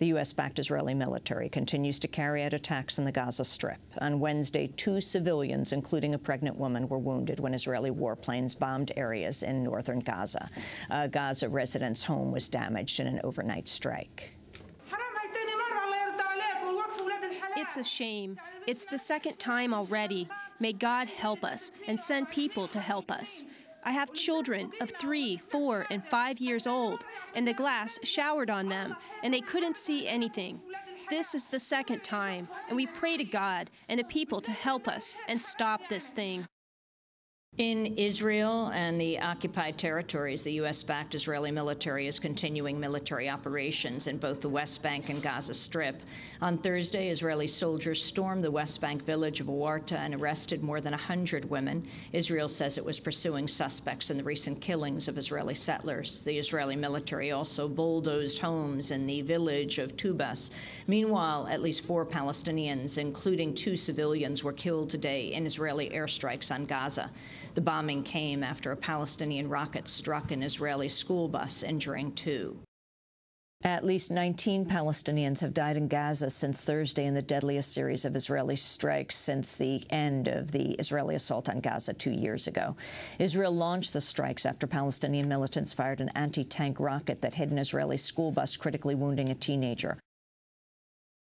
The U.S.-backed Israeli military continues to carry out attacks in the Gaza Strip. On Wednesday, two civilians, including a pregnant woman, were wounded when Israeli warplanes bombed areas in northern Gaza. A Gaza resident's home was damaged in an overnight strike. It's a shame. It's the second time already. May God help us and send people to help us. I have children of three, four, and five years old, and the glass showered on them, and they couldn't see anything. This is the second time, and we pray to God and the people to help us and stop this thing. In Israel and the occupied territories, the U.S.-backed Israeli military is continuing military operations in both the West Bank and Gaza Strip. On Thursday, Israeli soldiers stormed the West Bank village of Awarta and arrested more than 100 women. Israel says it was pursuing suspects in the recent killings of Israeli settlers. The Israeli military also bulldozed homes in the village of Tubas. Meanwhile, at least four Palestinians, including two civilians, were killed today in Israeli airstrikes on Gaza. The bombing came after a Palestinian rocket struck an Israeli school bus, injuring two. At least 19 Palestinians have died in Gaza since Thursday in the deadliest series of Israeli strikes since the end of the Israeli assault on Gaza two years ago. Israel launched the strikes after Palestinian militants fired an anti-tank rocket that hit an Israeli school bus, critically wounding a teenager.